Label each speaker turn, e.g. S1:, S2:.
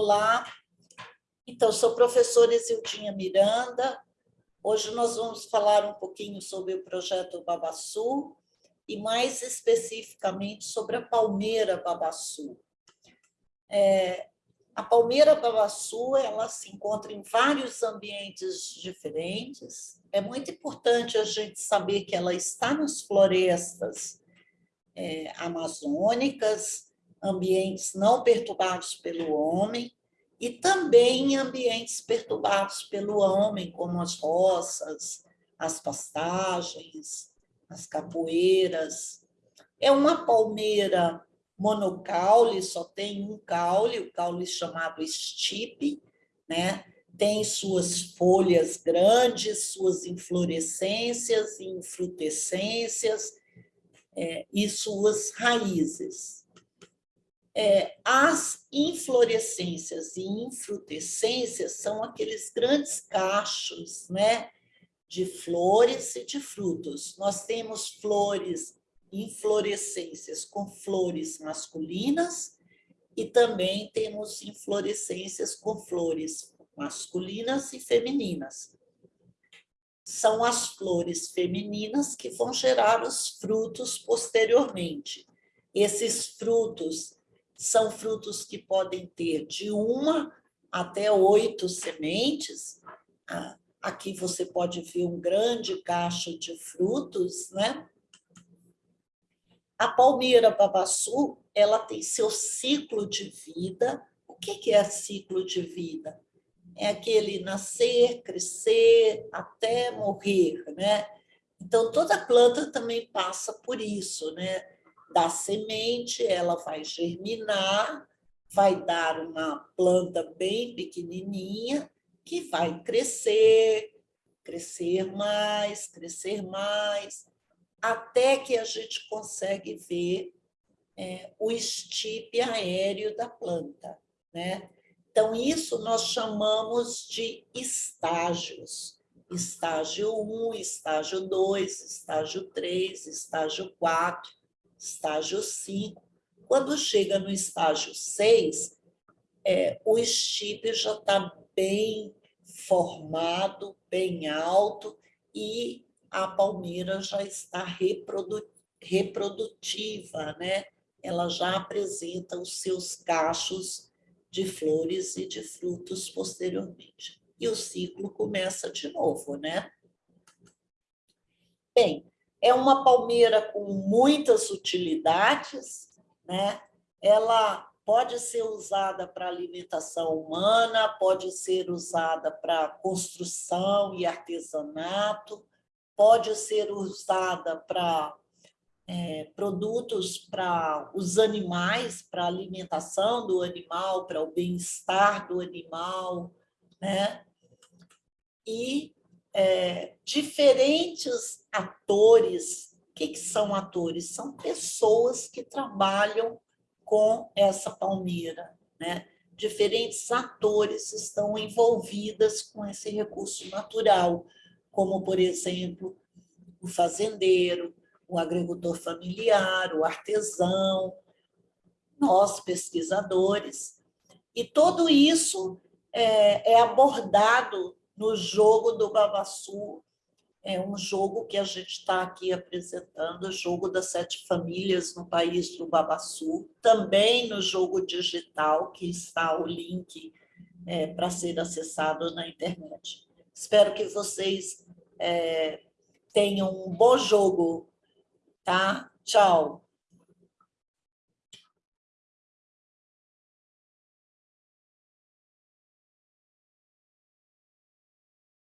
S1: Olá, então, sou professora Exildinha Miranda. Hoje nós vamos falar um pouquinho sobre o projeto Babassu e mais especificamente sobre a palmeira Babassu. É, a palmeira Babassu ela se encontra em vários ambientes diferentes. É muito importante a gente saber que ela está nas florestas é, amazônicas, ambientes não perturbados pelo homem, e também em ambientes perturbados pelo homem, como as roças, as pastagens, as capoeiras. É uma palmeira monocaule, só tem um caule, o caule chamado estipe, né? tem suas folhas grandes, suas inflorescências e infrutescências, é, e suas raízes. É, as inflorescências e infrutescências são aqueles grandes cachos né, de flores e de frutos. Nós temos flores, inflorescências com flores masculinas e também temos inflorescências com flores masculinas e femininas são as flores femininas que vão gerar os frutos posteriormente. Esses frutos são frutos que podem ter de uma até oito sementes. Ah, aqui você pode ver um grande cacho de frutos, né? A palmeira babaçu, ela tem seu ciclo de vida. O que é ciclo de vida? é aquele nascer, crescer, até morrer, né? Então, toda planta também passa por isso, né? Da semente, ela vai germinar, vai dar uma planta bem pequenininha, que vai crescer, crescer mais, crescer mais, até que a gente consegue ver é, o estipe aéreo da planta, né? Então, isso nós chamamos de estágios. Estágio 1, estágio 2, estágio 3, estágio 4, estágio 5. Quando chega no estágio 6, é, o estipe já está bem formado, bem alto, e a palmeira já está reprodu reprodutiva, né? ela já apresenta os seus cachos de flores e de frutos posteriormente. E o ciclo começa de novo, né? Bem, é uma palmeira com muitas utilidades, né? Ela pode ser usada para alimentação humana, pode ser usada para construção e artesanato, pode ser usada para é, produtos para os animais, para alimentação do animal, para o bem-estar do animal, né? E é, diferentes atores, o que, que são atores? São pessoas que trabalham com essa palmeira, né? Diferentes atores estão envolvidas com esse recurso natural, como, por exemplo, o fazendeiro, o agricultor familiar, o artesão, nós, pesquisadores. E tudo isso é, é abordado no jogo do Babassu, é um jogo que a gente está aqui apresentando, o jogo das sete famílias no país do Babassu, também no jogo digital, que está o link é, para ser acessado na internet. Espero que vocês é, tenham um bom jogo tá? Tchau.